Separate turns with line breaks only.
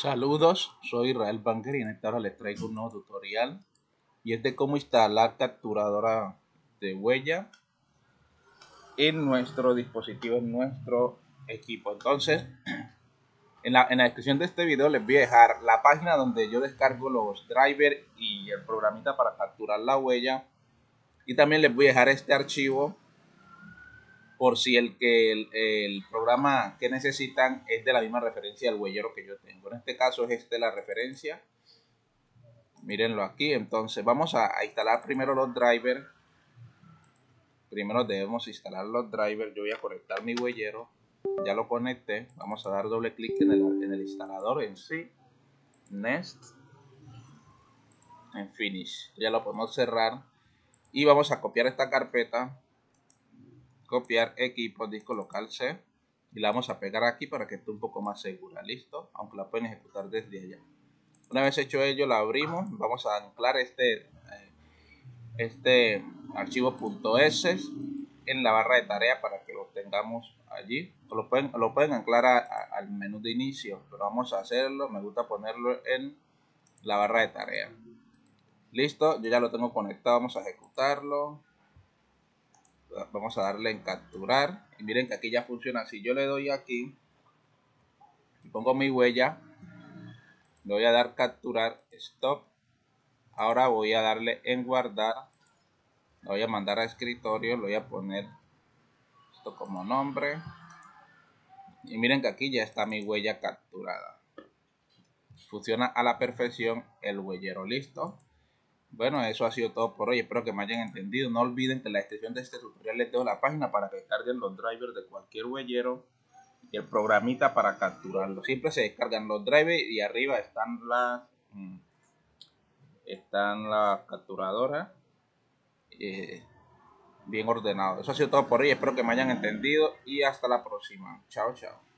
Saludos, soy Israel Banker y en esta hora les traigo un nuevo tutorial y es de cómo instalar capturadora de huella en nuestro dispositivo, en nuestro equipo. Entonces, en la, en la descripción de este video les voy a dejar la página donde yo descargo los drivers y el programita para capturar la huella y también les voy a dejar este archivo por si el que el, programa que necesitan es de la misma referencia del huellero que yo tengo. En este caso es este la referencia. Mírenlo aquí. Entonces vamos a, instalar primero los drivers. Primero debemos instalar los drivers. Yo voy a conectar mi huellero. Ya lo conecté. Vamos a dar doble clic en el, en el instalador en sí. Next. En Finish. Ya lo podemos cerrar. Y vamos a copiar esta carpeta copiar equipo disco local C y la vamos a pegar aquí para que esté un poco más segura, listo, aunque la pueden ejecutar desde allá. Una vez hecho ello, la abrimos, vamos a anclar este, eh, este archivo .s en la barra de tarea para que lo tengamos allí. Lo pueden, lo pueden anclar al menú de inicio, pero vamos a hacerlo, me gusta ponerlo en la barra de tarea. Listo, yo ya lo tengo conectado, vamos a ejecutarlo vamos a darle en capturar. Y miren que aquí ya funciona. Si yo le doy aquí y pongo mi huella le voy a dar capturar stop. Ahora voy a darle en guardar. Lo voy a mandar a escritorio lo voy a poner esto como nombre. Y miren que aquí ya está mi huella capturada. Funciona a la perfección el huellero listo bueno, eso ha sido todo por hoy. Espero que me hayan entendido. No olviden que en la descripción de este tutorial les dejo la página para que carguen los drivers de cualquier huellero y el programita para capturarlo. Siempre se descargan los drivers y arriba están las mm, están las capturadoras eh, bien ordenado. Eso ha sido todo por hoy. Espero que me hayan entendido y hasta la próxima. Chao, chao.